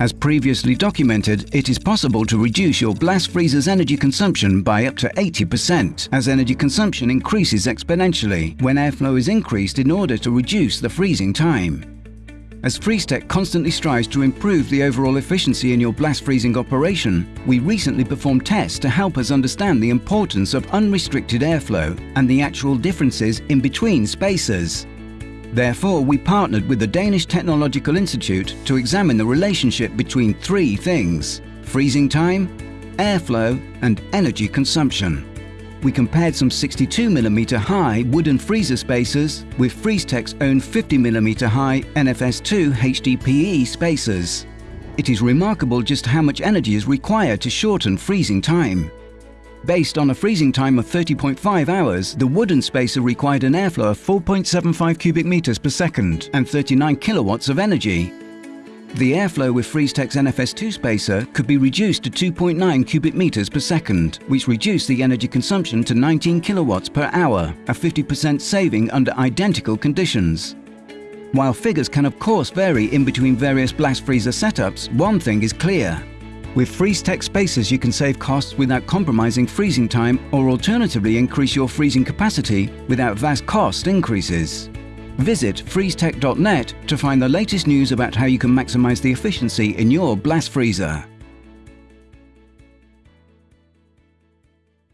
As previously documented, it is possible to reduce your blast freezer's energy consumption by up to 80% as energy consumption increases exponentially when airflow is increased in order to reduce the freezing time. As Freeztec constantly strives to improve the overall efficiency in your blast freezing operation, we recently performed tests to help us understand the importance of unrestricted airflow and the actual differences in between spacers. Therefore, we partnered with the Danish Technological Institute to examine the relationship between three things freezing time, airflow and energy consumption we compared some 62mm high wooden freezer spacers with Freeztec's own 50mm high NFS2 HDPE spacers. It is remarkable just how much energy is required to shorten freezing time. Based on a freezing time of 30.5 hours, the wooden spacer required an airflow of 4.75 cubic meters per second and 39 kilowatts of energy, the airflow with Freeztec's NFS2 spacer could be reduced to 2.9 cubic meters per second, which reduced the energy consumption to 19 kilowatts per hour, a 50% saving under identical conditions. While figures can of course vary in between various blast freezer setups, one thing is clear. With Freeztec Spacers, you can save costs without compromising freezing time or alternatively increase your freezing capacity without vast cost increases. Visit freeztec.net to find the latest news about how you can maximize the efficiency in your blast freezer.